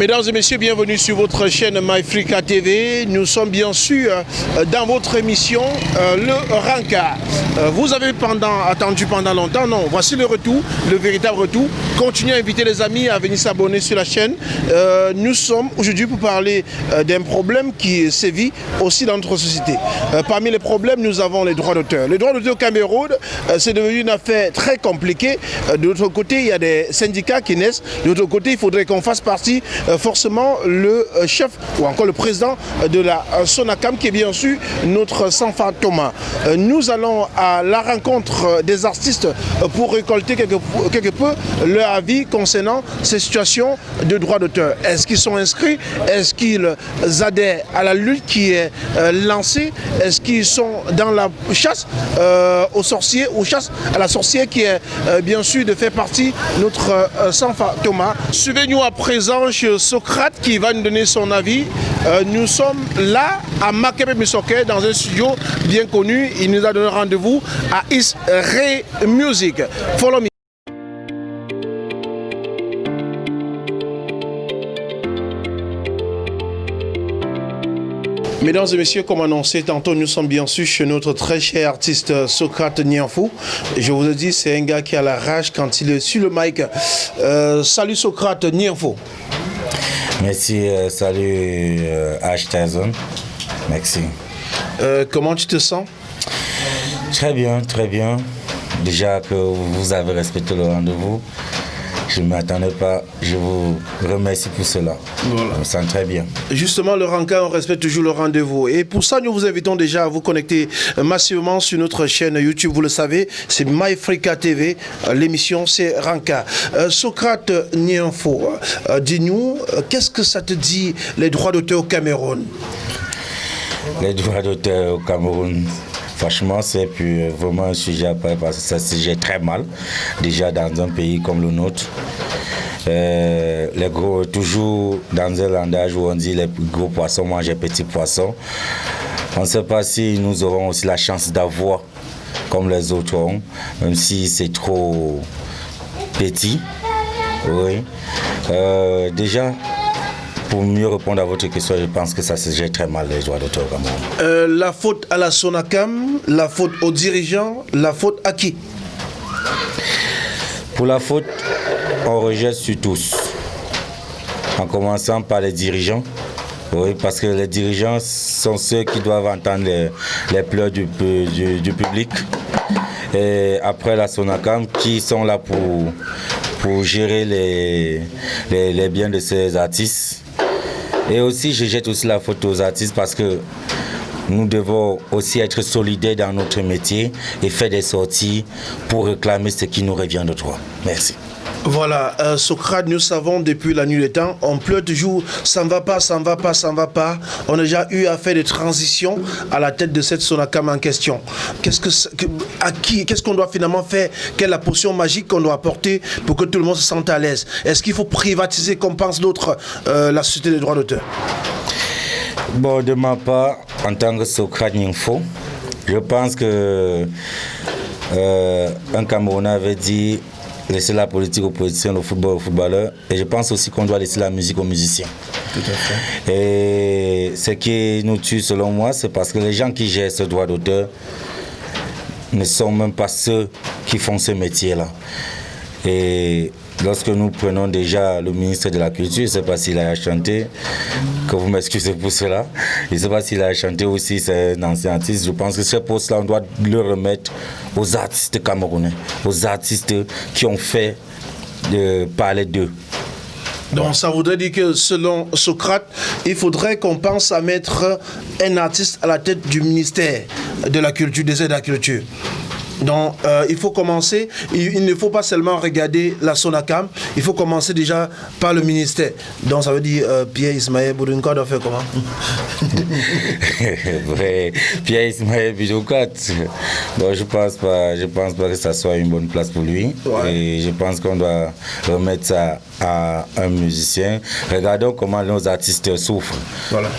Mesdames et messieurs, bienvenue sur votre chaîne MyFrica TV. Nous sommes bien sûr euh, dans votre émission euh, Le Ranka. Euh, vous avez attendu pendant longtemps, non, voici le retour, le véritable retour. Continuez à inviter les amis à venir s'abonner sur la chaîne. nous sommes aujourd'hui pour parler d'un problème qui sévit aussi dans notre société. parmi les problèmes, nous avons les droits d'auteur. Les droits d'auteur au Cameroun, c'est devenu une affaire très compliquée. de l'autre côté, il y a des syndicats qui naissent. De l'autre côté, il faudrait qu'on fasse partie forcément le euh, chef ou encore le président de la euh, Sonacam qui est bien sûr notre Sanfa Thomas. Nous allons à la rencontre des artistes pour récolter quelque, peu leur avis concernant ces situations de droit d'auteur. Est-ce qu'ils sont inscrits? Est-ce qu'ils adhèrent à la lutte qui est lancée? Est-ce qu'ils sont dans la chasse aux sorciers, ou chasse à la sorcière qui est bien sûr de faire partie notre Sanfa Thomas Suivez-nous à présent chez Socrate qui va nous donner son avis. Euh, nous sommes là à Makebe Misoke dans un studio bien connu. Il nous a donné rendez-vous à Is Ray Music. Follow me. Mesdames et messieurs, comme annoncé tantôt, nous sommes bien sûr chez notre très cher artiste Socrate Nianfou. Je vous ai dit, c'est un gars qui a la rage quand il est sur le mic. Euh, salut Socrate Nianfou. Merci, euh, salut euh, H. Merci. comment tu te sens? Très bien, très bien. Déjà que vous avez respecté le rendez-vous. Je ne m'attendais pas. Je vous remercie pour cela. Voilà. Je me sens très bien. Justement, le Ranka, on respecte toujours le rendez-vous. Et pour ça, nous vous invitons déjà à vous connecter massivement sur notre chaîne YouTube. Vous le savez, c'est MyFrica TV. L'émission, c'est Ranka. Euh, Socrate Nienfo, euh, dis-nous, euh, qu'est-ce que ça te dit, les droits d'auteur au Cameroun? Les droits d'auteur au Cameroun, Franchement, c'est vraiment un sujet à parce que ça se sujet très mal, déjà dans un pays comme le nôtre. Euh, les gros, toujours dans un langage où on dit les gros poissons mangent les petits poissons. On ne sait pas si nous aurons aussi la chance d'avoir comme les autres ont, même si c'est trop petit. Oui. Euh, déjà, pour mieux répondre à votre question, je pense que ça se gère très mal les droits d'auteur euh, La faute à la Sonacam, la faute aux dirigeants, la faute à qui? Pour la faute, on rejette sur tous. En commençant par les dirigeants. Oui, parce que les dirigeants sont ceux qui doivent entendre les, pleurs du, public. Et après la Sonacam, qui sont là pour, pour gérer les, les biens de ces artistes? Et aussi, je jette aussi la faute aux artistes parce que nous devons aussi être solidaires dans notre métier et faire des sorties pour réclamer ce qui nous revient de droit. Merci. Voilà, euh, Socrate, nous savons depuis la nuit des temps, on pleure toujours, ça ne va pas, ça ne va pas, ça ne va pas. On a déjà eu à faire des transitions à la tête de cette Sonakam en question. Qu'est-ce qu'on doit finalement faire? Quelle est la potion magique qu'on doit apporter pour que tout le monde se sente à l'aise? Est-ce qu'il faut privatiser, comme pense d'autres, euh, la société des droits d'auteur? Bon, de ma part, en tant que Socrate Info, je pense que euh, un Camerounais avait dit laisser la politique aux politiciens, le football aux footballeurs. Et je pense aussi qu'on doit laisser la musique aux musiciens. Tout à fait. Et ce qui nous tue, selon moi, c'est parce que les gens qui gèrent ce droit d'auteur ne sont même pas ceux qui font ce métier-là. Et lorsque nous prenons déjà le ministre de la Culture, je ne sais pas s'il a chanté, que vous m'excusez pour cela, je ne sais pas s'il a chanté aussi, c'est un ancien artiste, je pense que ce poste-là, on doit le remettre aux artistes camerounais, aux artistes qui ont fait de parler d'eux. Donc ça voudrait dire que selon Socrate, il faudrait qu'on pense à mettre un artiste à la tête du ministère de la culture, des aides à la culture. Donc, euh, il faut commencer, il, ne faut pas seulement regarder la Sonacam, il faut commencer déjà par le ministère. Donc, ça veut dire euh, Pierre Ismaël Boudounkot doit faire comment? Pierre Ismaël Boudounkot, bon, je pense pas, je pense pas que ça soit une bonne place pour lui. Et je pense qu'on doit remettre ça à un musicien. Regardons comment nos artistes souffrent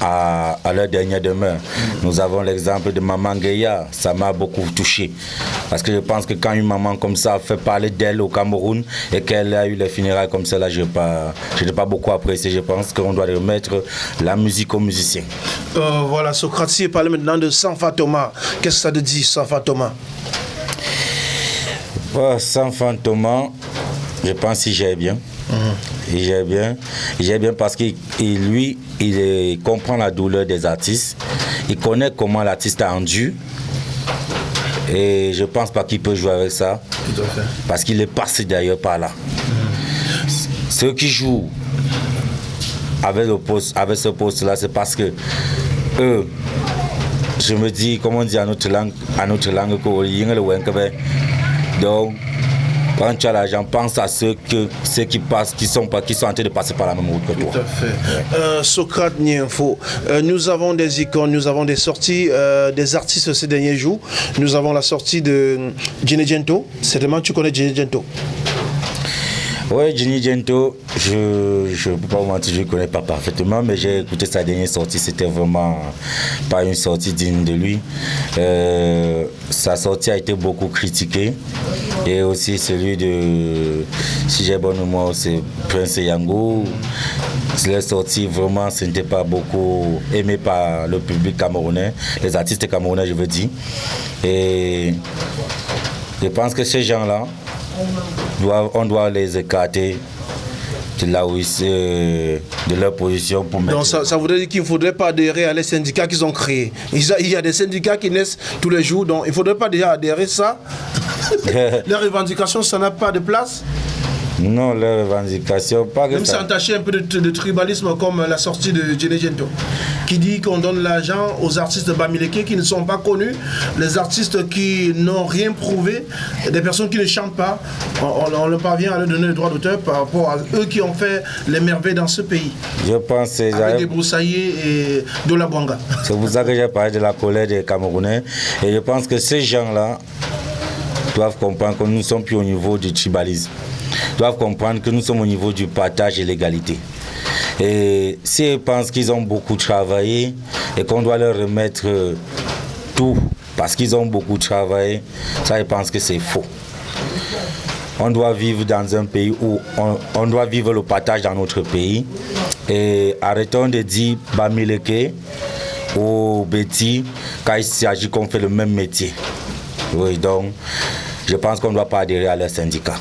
à, leur dernière demeure. Nous avons l'exemple de Maman Geya, ça m'a beaucoup touché. Parce que je pense que quand une maman comme ça fait parler d'elle au Cameroun et qu'elle a eu les funérailles comme ça, là, je n'ai pas, pas beaucoup apprécié. Je pense qu'on doit remettre la musique aux musiciens. Euh, voilà, Socrate, si parle maintenant de Sanfa Thomas, qu'est-ce que ça te dit, Sanfa Thomas Sanfa Thomas, je pense qu'il gère bien. Il gère bien. Il gère bien parce qu'il lui, il comprend la douleur des artistes. Il connaît comment l'artiste a rendu. Et je pense pas qu'il peut jouer avec ça. Parce qu'il est passé d'ailleurs par là. Ceux qui jouent avec, le poste, avec ce poste-là, c'est parce que eux, je me dis, comment on dit à notre langue, à notre langue, donc, quand tu as l'argent, pense à ceux, que, ceux qui passent, qui sont, qui sont en train de passer par la même route que toi. Tout à fait. Euh, Socrate Nienfo, euh, nous avons des icônes, nous avons des sorties euh, des artistes ces derniers jours. Nous avons la sortie de Gene Gento. Certainement, tu connais Gene Gento. Oui, Ginny Gento, je ne peux pas vous mentir, je ne connais pas parfaitement, mais j'ai écouté sa dernière sortie, c'était vraiment pas une sortie digne de lui. Euh, sa sortie a été beaucoup critiquée, et aussi celui de, si j'ai bon mémoire, c'est Prince Yango. La sortie, vraiment, ce n'était pas beaucoup aimé par le public camerounais, les artistes camerounais, je veux dire. Et je pense que ces gens-là, on doit les écarter de là où de leur position pour Donc ça, ça, voudrait dire qu'il ne faudrait pas adhérer à les syndicats qu'ils ont créés. Il y a des syndicats qui naissent tous les jours, donc il ne faudrait pas déjà adhérer à ça. les revendications, ça n'a pas de place. Non, les revendications, pas Même ça entaché un peu de, tribalisme comme la sortie de Gento, qui dit qu'on donne l'argent aux artistes Bamileke qui ne sont pas connus, les artistes qui n'ont rien prouvé, des personnes qui ne chantent pas, on, on, parvient à leur donner le droit d'auteur par rapport à eux qui ont fait les merveilles dans ce pays. Je pense Avec des broussaillers et de la banga. C'est pour ça que j'ai parlé de la colère des Camerounais. Et je pense que ces gens-là doivent comprendre que nous ne sommes plus au niveau du tribalisme doivent comprendre que nous sommes au niveau du partage et l'égalité. Et s'ils pensent qu'ils ont beaucoup travaillé et qu'on doit leur remettre tout parce qu'ils ont beaucoup travaillé, ça, ils pensent que c'est faux. On doit vivre dans un pays où on, doit vivre le partage dans notre pays. Et arrêtons de dire Bamileke ou Betty quand il s'agit qu'on fait le même métier. Oui, donc je pense qu'on ne doit pas adhérer à leur syndicat.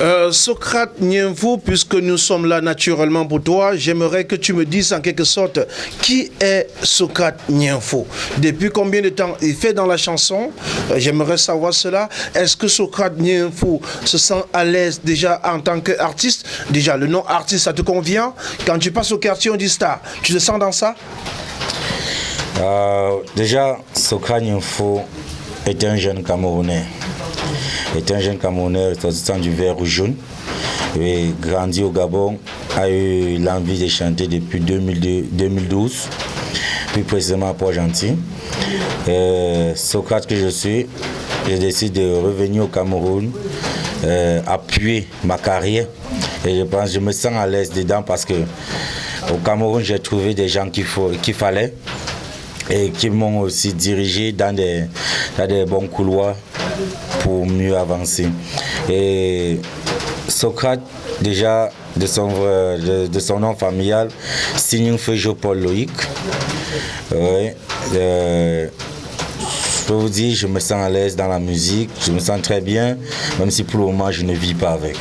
Euh, Socrate Nienfou, puisque nous sommes là naturellement pour toi, j'aimerais que tu me dises en quelque sorte qui est Socrate Nienfou. Depuis combien de temps il fait dans la chanson? Euh, J'aimerais savoir cela. Est-ce que Socrate Nienfou se sent à l'aise déjà en tant qu'artiste? Déjà, le nom artiste, ça te convient? Quand tu passes au quartier, on dit star. Tu te sens dans ça? Euh, Déjà, Socrate Nienfou est un jeune Camerounais est un jeune Camerounais ressortissant du vert ou jaune. Grandi au Gabon, a eu l'envie de chanter depuis 2012, plus précisément à Port-Gentil. Socrate que je suis, j'ai décidé de revenir au Cameroun, euh, appuyer ma carrière. Et je pense, je me sens à l'aise dedans parce que au Cameroun, j'ai trouvé des gens qu'il fallait et qui m'ont aussi dirigé dans des, dans des bons couloirs pour mieux avancer. Et Socrate, déjà de son, de, son nom familial, signe Fejo Paul Loïc. Euh, je peux vous dire, je me sens à l'aise dans la musique, je me sens très bien, même si pour le moment je ne vis pas avec.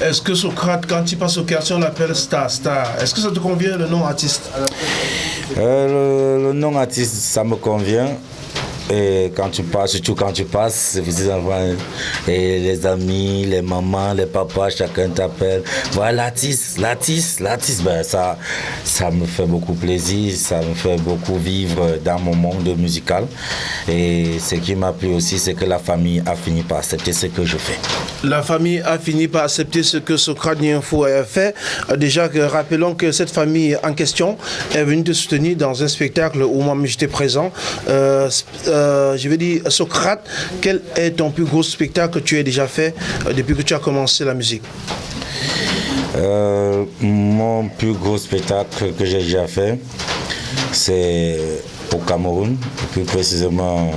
Est-ce que Socrate, quand il passe au quartier, on l'appelle Star Star Est-ce que ça te convient le nom artiste? Euh, le, nom artiste, ça me convient. Et quand tu passes, surtout quand tu passes, et les amis, les mamans, les papas, chacun t'appelle. Voilà, l'artiste, l'artiste, l'artiste. Ben, ça, ça me fait beaucoup plaisir, ça me fait beaucoup vivre dans mon monde musical. Et ce qui m'a plu aussi, c'est que la famille a fini par accepter ce que je fais. La famille a fini par accepter ce que Socrate Info a fait. Déjà, rappelons que cette famille en question est venue te soutenir dans un spectacle où moi j'étais présent. Euh, euh, euh, je vais dire, Socrate, quel est ton plus gros spectacle que tu as déjà fait euh, depuis que tu as commencé la musique? Euh, Mon plus gros spectacle que j'ai déjà fait, c'est au Cameroun, plus précisément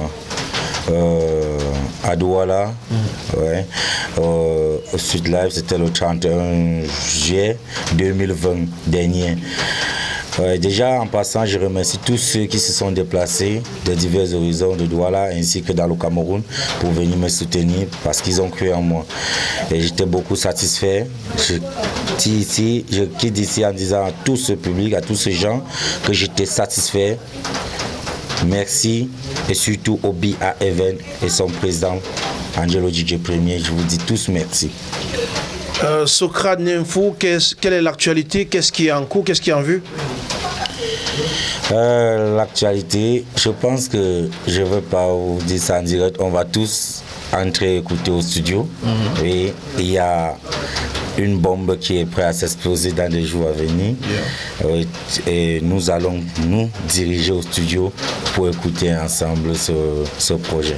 euh, à Douala. Ouais. Euh, au Sud Live, c'était le 31 juillet 2020 dernier. Déjà, en passant, je remercie tous ceux qui se sont déplacés de divers horizons de Douala ainsi que dans le Cameroun pour venir me soutenir parce qu'ils ont cru en moi. Et j'étais beaucoup satisfait. Je, quitte ici en disant à tout ce public, à tous ces gens que j'étais satisfait. Merci et surtout au BA Event et son président Angelo DJ Premier. Je vous dis tous merci. Euh, Socrate qu'est-ce- quelle est l'actualité? Qu'est-ce qui est en cours? Qu'est-ce qui est en vue? Euh, L'actualité, je pense que je ne veux pas vous dire ça en direct. On va tous entrer écouter au studio. Et il y a une bombe qui est prête à s'exploser dans les jours à venir. Et nous allons nous diriger au studio pour écouter ensemble ce, ce projet.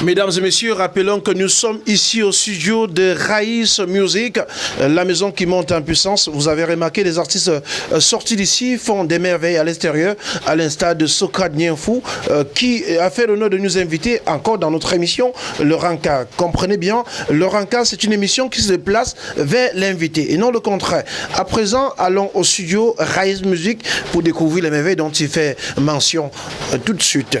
Mesdames et messieurs, rappelons que nous sommes ici au studio de Raïs Music, euh, la maison qui monte en puissance. Vous avez remarqué, les artistes euh, sortis d'ici font des merveilles à l'extérieur, à l'instar de Socrate Nienfou, euh, qui a fait l'honneur de nous inviter encore dans notre émission, le Ranka. Comprenez bien, le Ranka, c'est une émission qui se déplace vers l'invité et non le contraire. À présent, allons au studio Raïs Music pour découvrir les merveilles dont il fait mention tout de suite.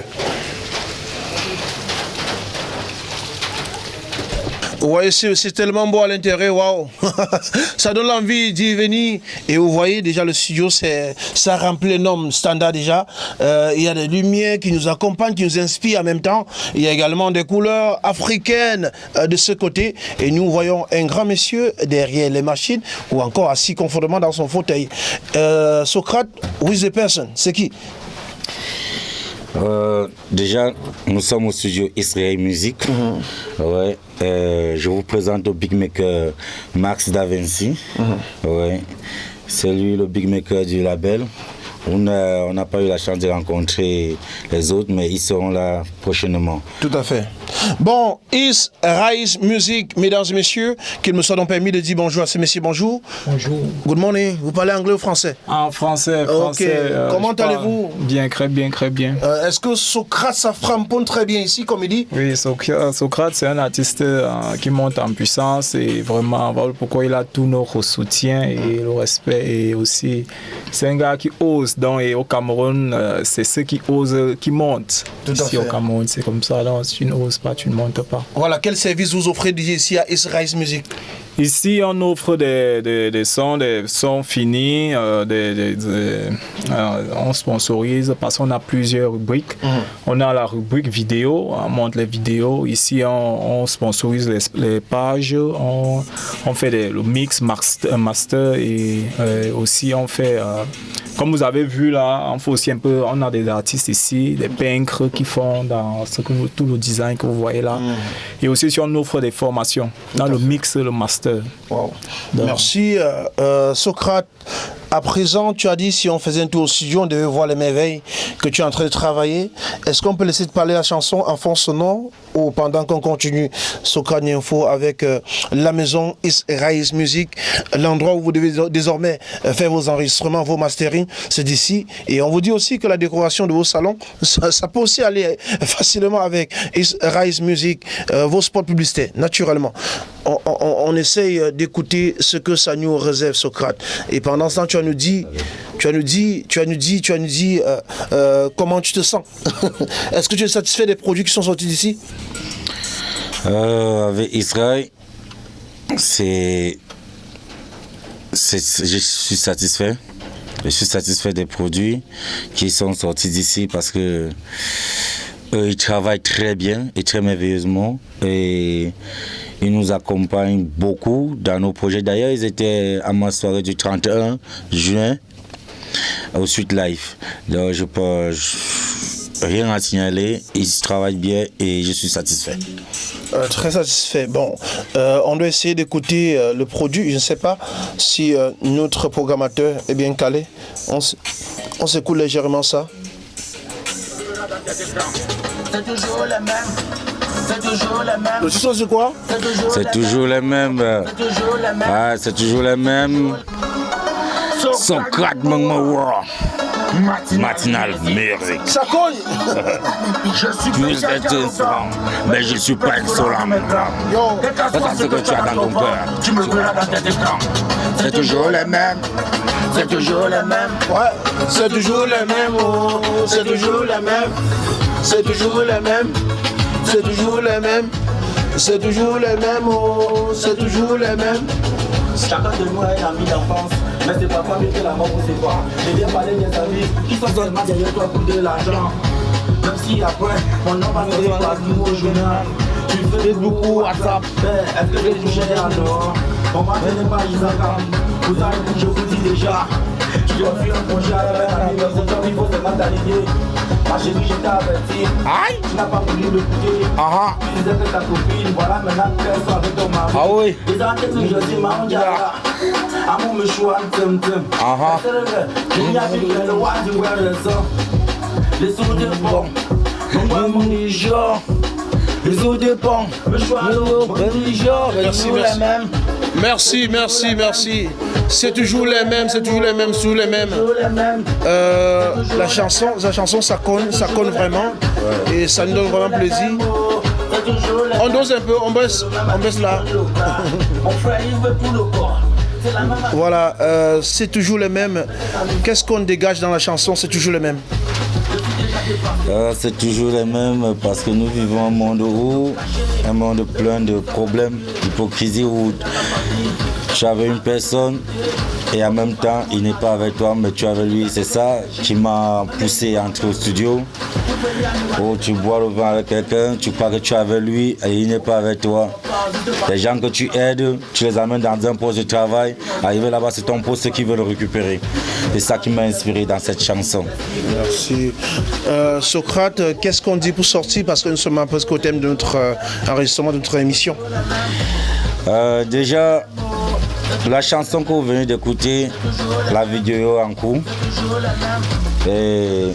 Ouais, c'est tellement beau à l'intérieur, waouh! ça donne envie d'y venir. Et vous voyez déjà le studio, ça remplit les normes standards déjà. Euh, il y a des lumières qui nous accompagnent, qui nous inspirent en même temps. Il y a également des couleurs africaines euh, de ce côté. Et nous voyons un grand monsieur derrière les machines ou encore assis confortablement dans son fauteuil. Euh, Socrate, who is the person? C'est qui? Euh, déjà, nous sommes au studio Israël Music. Ouais, euh, je vous présente le big maker Max Da Vinci. Ouais, c'est lui le big maker du label. On n'a pas eu la chance de rencontrer les autres, mais ils seront là prochainement. Tout à fait. Bon, Is Rise Music, mesdames et messieurs, qu'il me soit donc permis de dire bonjour à ces messieurs. Bonjour. Bonjour. Good morning. Vous parlez anglais ou français? En français, Ok. français. euh, Comment allez-vous? Bien, très bien, très bien. Euh, Est-ce que Socrate, ça framponne très bien ici, comme il dit? Oui, Soc- Socrate, c'est un artiste euh, qui monte en puissance et vraiment, voilà pourquoi il a tout notre soutien et le respect. Et aussi, c'est un gars qui ose. Et au Cameroun, euh, c'est ceux qui osent qui montent. Tout Ici au Cameroun, c'est comme ça. Donc, si tu n'oses pas, tu ne montes pas. Voilà, quel service vous offrez ici à Is Rise Music? Ici, on offre des, des, des sons, des sons finis, euh, des, euh, on sponsorise parce qu'on a plusieurs rubriques. On a la rubrique vidéo, on monte les vidéos. Ici, on, on sponsorise les, les pages, on, on fait des, le mix master, master et euh, aussi on fait, euh, comme vous avez vu là, on fait aussi un peu, on a des artistes ici, des peintres qui font dans ce que vous- tout le design que vous voyez là. Et aussi, si on offre des formations dans le mix, le master. Wow. Donc- Merci, euh, euh, Socrate. À présent, tu as dit si on faisait un tour au studio, on devait voir les merveilles que tu es en train de travailler. Est-ce qu'on peut laisser de parler la chanson en fond sonore ou pendant qu'on continue Socrate Info avec euh, la maison Is Rise Music, l'endroit où vous devez désormais euh, faire vos enregistrements, vos mastering, c'est d'ici. Et on vous dit aussi que la décoration de vos salons, ça, peut aussi aller euh, facilement avec Rise Music, vos spots publicitaires, naturellement. On, essaye d'écouter ce que ça nous réserve, Socrate. Et pendant ce temps, tu vas nous dire, tu vas nous dire, tu vas nous dire, tu vas nous euh, comment tu te sens. Est-ce que tu es satisfait des produits qui sont sortis d'ici? Euh, avec Israël, c'est, je suis satisfait. Je suis satisfait des produits qui sont sortis d'ici parce que eux, ils travaillent très bien et très merveilleusement et ils nous accompagnent beaucoup dans nos projets. D'ailleurs, ils étaient à ma soirée du 31 juin au Suite Life. Donc, je peux rien à signaler. Ils travaillent bien et je suis satisfait. Euh, Très satisfait. Bon, euh, on doit essayer d'écouter euh, le produit. Je ne sais pas si euh, notre programmateur est bien calé. On, on s'écoute légèrement ça. C'est toujours le même. C'est toujours le même. Le son, c'est quoi? C'est toujours C'est le toujours les mêmes. euh, même. C'est toujours le même. Ah, c'est toujours les mêmes. Socrate Mangmawa. Matinal music. Je suis Plus mais je suis pas insolent Voilà ce que tu as dans ton cœur. Tu me verras dans tes écrans. C'est toujours les mêmes. C'est toujours les mêmes. ouais, c'est toujours les mêmes, oh, c'est toujours les mêmes, c'est toujours les mêmes, c'est toujours les mêmes, c'est toujours les mêmes, oh, c'est toujours les mêmes. Chacun de nous a un ami d'enfance, mais c'est parfois mieux que la mort pour séparer. Je viens parler des amis qui sont seulement derrière toi pour de l'argent. Même si après, mon nom va me voir tout au journal. Tu fais Facebook ou WhatsApp, mais est-ce que les dehors Mon mari n'est pas Isaka, vous avez je vous dis déjà. Tu dois fuir un congé à la même année, mais c'est il faut seulement t'aligner. Aïe tu n'as pas voulu l'écouter. Ah Tu disais que ta copine, voilà maintenant qu'elle soit avec ton mari. ah oui Ils ont été dit, Maman Diara. Amour me tum tum. Ah Il y a plus que le roi du roi raison. Les sous de bon. Mon. Les sous de choix, mon Niger. Merci, merci. Merci, merci, merci. C'est toujours les mêmes, c'est toujours les mêmes, toujours les mêmes. Euh, la chanson, la chanson, ça conne, ça conne vraiment, et ça nous donne vraiment plaisir. On dose un peu, on baisse, on baisse là. Le même Voilà, euh, c'est toujours les mêmes. Qu'est-ce qu'on dégage dans la chanson C'est toujours les mêmes? Euh, C'est toujours les mêmes parce que nous vivons un monde où, un monde plein de problèmes, d'hypocrisie où tu avais une personne et en même temps il n'est pas avec toi mais tu es avec lui. C'est ça qui m'a poussé à entrer au studio. Où tu bois le vin avec quelqu'un, tu crois que tu es avec lui et il n'est pas avec toi. Les gens que tu aides, tu les amènes dans un poste de travail. Arrivé là-bas, c'est ton poste qui veut le récupérer. C'est ça qui m'a inspiré dans cette chanson. Merci. Euh, Socrate, qu'est-ce qu'on dit pour sortir? Parce que nous sommes presque au thème de notre euh, enregistrement, de notre émission. Euh, déjà, la chanson que vous venez d'écouter, la vidéo en cours, et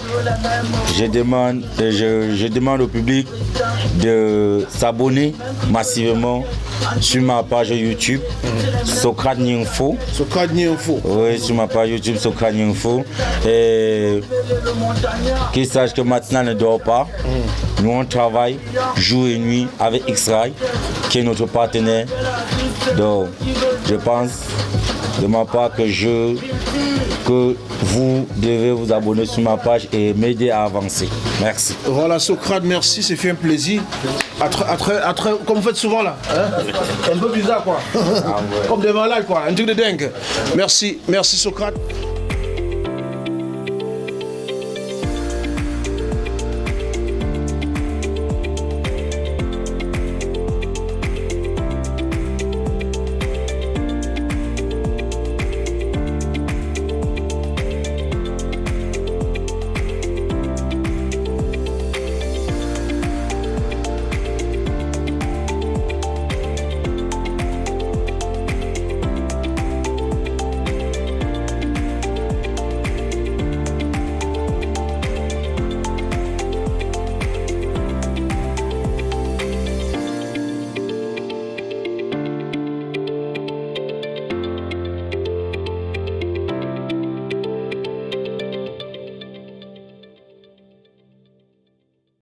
je demande, je, je demande au public de s'abonner massivement sur ma page YouTube, Socrate Info. Socrate Info. Oui, sur ma page YouTube, Socrate Info. Et qu'ils sachent que maintenant ne dort pas. Nous, on travaille jour et nuit avec X-Ray, qui est notre partenaire. Donc, je pense de ma part que je que vous devez vous abonner sur ma page et m'aider à avancer. Merci. Voilà, Socrate, merci, c'est fait un plaisir. À très- à très- à très- comme vous faites souvent là. hein. un peu bizarre quoi. comme des malades quoi, un truc de dingue. Merci, merci Socrate.